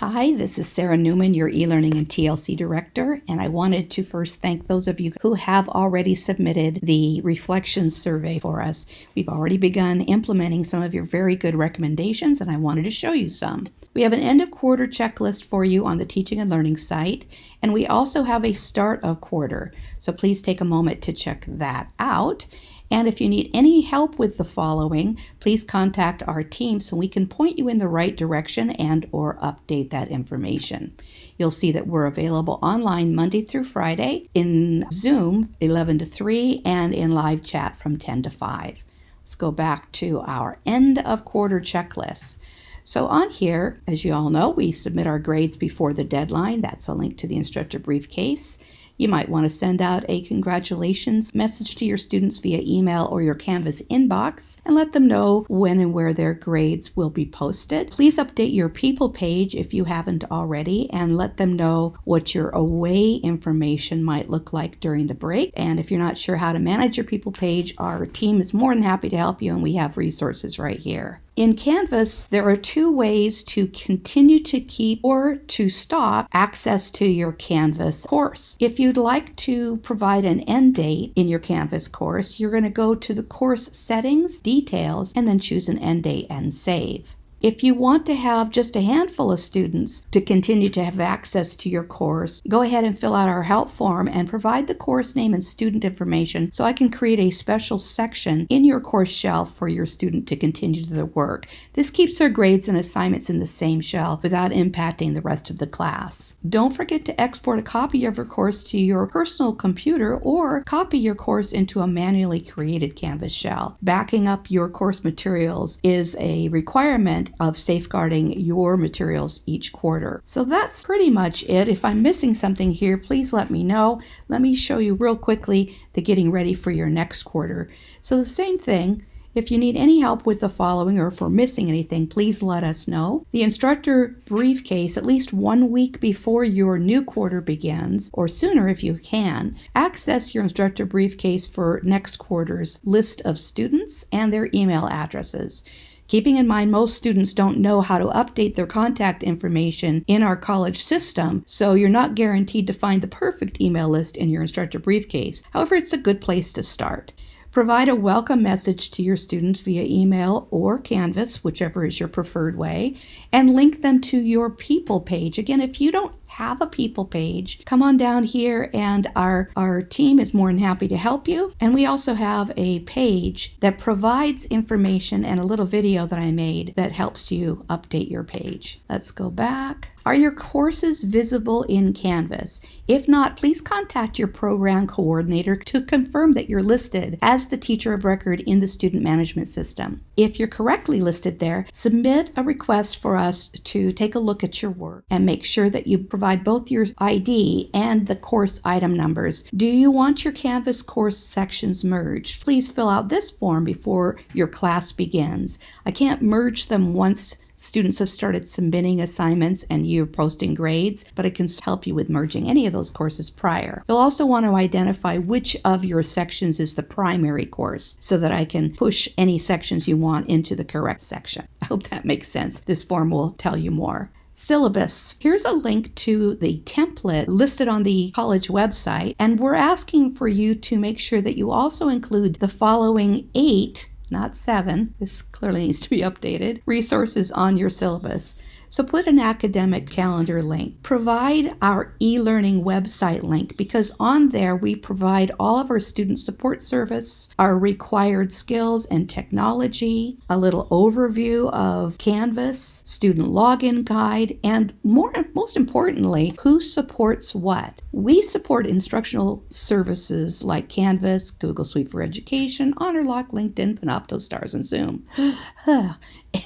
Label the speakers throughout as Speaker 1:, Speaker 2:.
Speaker 1: Hi, this is Sarah Newman, your e-learning and TLC director, and I wanted to first thank those of you who have already submitted the reflection survey for us. We've already begun implementing some of your very good recommendations, and I wanted to show you some. We have an end of quarter checklist for you on the teaching and learning site, and we also have a start of quarter. So please take a moment to check that out. And if you need any help with the following, please contact our team so we can point you in the right direction and or update that information. You'll see that we're available online Monday through Friday in Zoom 11 to 3 and in live chat from 10 to 5. Let's go back to our end of quarter checklist. So on here, as you all know, we submit our grades before the deadline. That's a link to the instructor briefcase. You might want to send out a congratulations message to your students via email or your Canvas inbox and let them know when and where their grades will be posted. Please update your people page if you haven't already and let them know what your away information might look like during the break. And if you're not sure how to manage your people page, our team is more than happy to help you and we have resources right here. In Canvas, there are two ways to continue to keep or to stop access to your Canvas course. If you'd like to provide an end date in your Canvas course, you're going to go to the course settings, details, and then choose an end date and save. If you want to have just a handful of students to continue to have access to your course, go ahead and fill out our help form and provide the course name and student information so I can create a special section in your course shell for your student to continue their work. This keeps their grades and assignments in the same shell without impacting the rest of the class. Don't forget to export a copy of your course to your personal computer or copy your course into a manually created Canvas shell. Backing up your course materials is a requirement of safeguarding your materials each quarter. So that's pretty much it. If I'm missing something here, please let me know. Let me show you real quickly the getting ready for your next quarter. So the same thing, if you need any help with the following or if we're missing anything, please let us know. The instructor briefcase, at least one week before your new quarter begins, or sooner if you can, access your instructor briefcase for next quarter's list of students and their email addresses. Keeping in mind, most students don't know how to update their contact information in our college system, so you're not guaranteed to find the perfect email list in your instructor briefcase. However, it's a good place to start. Provide a welcome message to your students via email or Canvas, whichever is your preferred way, and link them to your people page. Again, if you don't have a people page, come on down here and our, our team is more than happy to help you. And we also have a page that provides information and a little video that I made that helps you update your page. Let's go back. Are your courses visible in Canvas? If not, please contact your program coordinator to confirm that you're listed as the teacher of record in the student management system. If you're correctly listed there, submit a request for us to take a look at your work and make sure that you provide both your ID and the course item numbers. Do you want your Canvas course sections merged? Please fill out this form before your class begins. I can't merge them once Students have started submitting assignments and you're posting grades, but it can help you with merging any of those courses prior. You'll also want to identify which of your sections is the primary course so that I can push any sections you want into the correct section. I hope that makes sense. This form will tell you more syllabus. Here's a link to the template listed on the college website, and we're asking for you to make sure that you also include the following eight not seven, this clearly needs to be updated, resources on your syllabus. So put an academic calendar link. Provide our e-learning website link because on there we provide all of our student support service, our required skills and technology, a little overview of Canvas, student login guide, and more most importantly, who supports what. We support instructional services like Canvas, Google Suite for Education, HonorLock, LinkedIn, Panopto, Stars, and Zoom.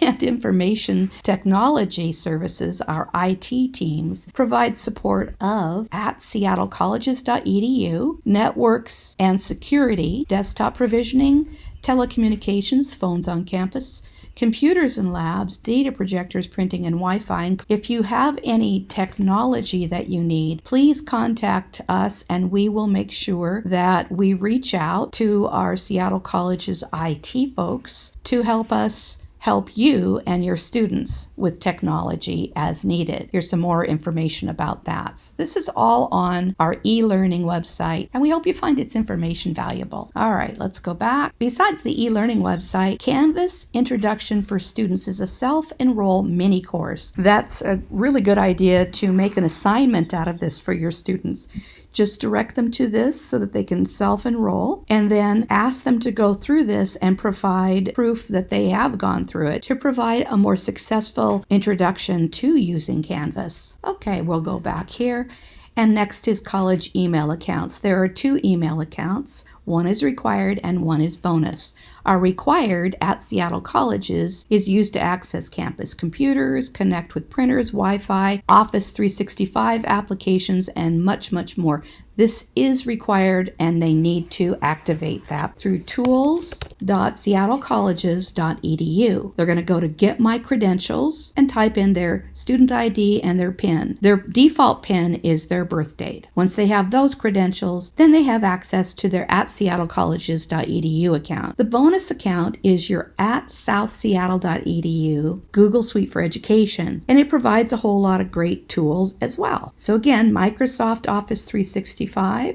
Speaker 1: and information technology services, our IT teams, provide support of at seattlecolleges.edu, networks and security, desktop provisioning, telecommunications, phones on campus, computers and labs, data projectors, printing, and Wi Fi. If you have any technology that you need, please contact us and we will make sure that we reach out to our Seattle College's IT folks to help us help you and your students with technology as needed. Here's some more information about that. So this is all on our e-learning website, and we hope you find its information valuable. All right, let's go back. Besides the e-learning website, Canvas Introduction for Students is a self-enroll mini course. That's a really good idea to make an assignment out of this for your students. Just direct them to this so that they can self enroll and then ask them to go through this and provide proof that they have gone through it to provide a more successful introduction to using Canvas. Okay, we'll go back here. And next is college email accounts. There are two email accounts. One is required and one is bonus. Our required at Seattle colleges is used to access campus computers, connect with printers, Wi Fi, Office 365 applications, and much, much more. This is required and they need to activate that through tools.seattlecolleges.edu. They're going to go to Get My Credentials and type in their student ID and their PIN. Their default PIN is their birth date. Once they have those credentials, then they have access to their at seattlecolleges.edu account. The bonus account is your at southseattle.edu Google Suite for Education, and it provides a whole lot of great tools as well. So again, Microsoft Office 365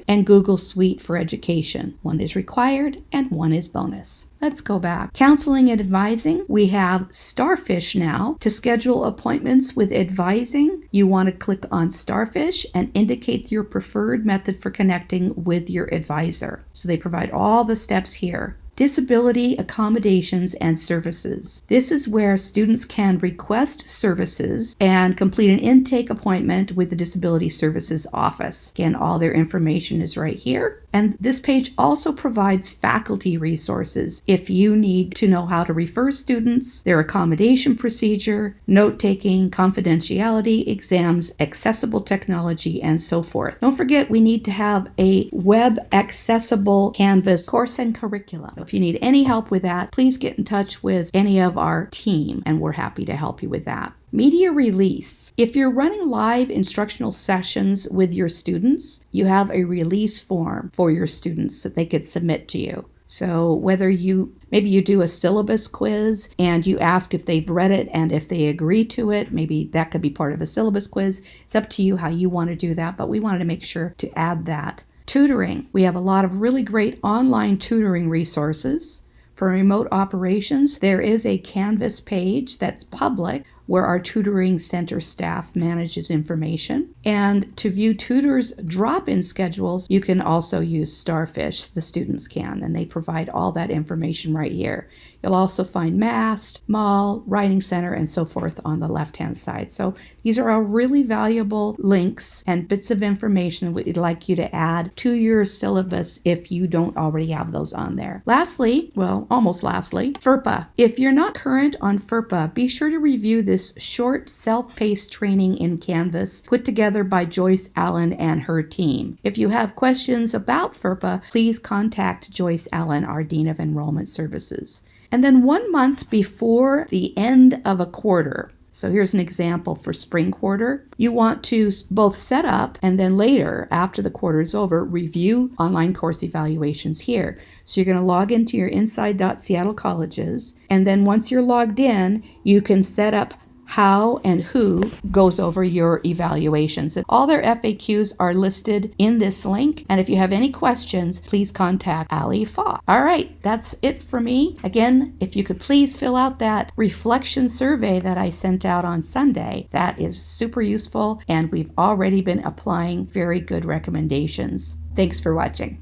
Speaker 1: and Google Suite for Education. One is required and one is bonus. Let's go back. Counseling and advising. We have Starfish now. To schedule appointments with advising, you want to click on Starfish and indicate your preferred method for connecting with your advisor. So they provide all the steps here disability accommodations and services. This is where students can request services and complete an intake appointment with the Disability Services Office. Again, all their information is right here. And this page also provides faculty resources if you need to know how to refer students, their accommodation procedure, note taking, confidentiality, exams, accessible technology, and so forth. Don't forget, we need to have a web accessible Canvas course and curriculum. If you need any help with that, please get in touch with any of our team, and we're happy to help you with that. Media release. If you're running live instructional sessions with your students, you have a release form for your students that they could submit to you. So whether you maybe you do a syllabus quiz and you ask if they've read it and if they agree to it, maybe that could be part of a syllabus quiz. It's up to you how you want to do that, but we wanted to make sure to add that. Tutoring. We have a lot of really great online tutoring resources. For remote operations, there is a Canvas page that's public where our tutoring center staff manages information. And to view tutors' drop in schedules, you can also use Starfish, the students can, and they provide all that information right here. You'll also find MAST, Mall, Writing Center, and so forth on the left hand side. So these are all really valuable links and bits of information we'd like you to add to your syllabus if you don't already have those on there. Lastly, well, almost lastly, FERPA. If you're not current on FERPA, be sure to review this short self-paced training in Canvas put together by Joyce Allen and her team. If you have questions about FERPA, please contact Joyce Allen, our Dean of Enrollment Services. And then one month before the end of a quarter, so here's an example for spring quarter. You want to both set up and then later, after the quarter is over, review online course evaluations here. So you're going to log into your inside.seattle colleges. And then once you're logged in, you can set up how and who goes over your evaluations. And all their FAQs are listed in this link. And if you have any questions, please contact Ali Fa. All right, that's it for me. Again, if you could please fill out that reflection survey that I sent out on Sunday, that is super useful. And we've already been applying very good recommendations. Thanks for watching.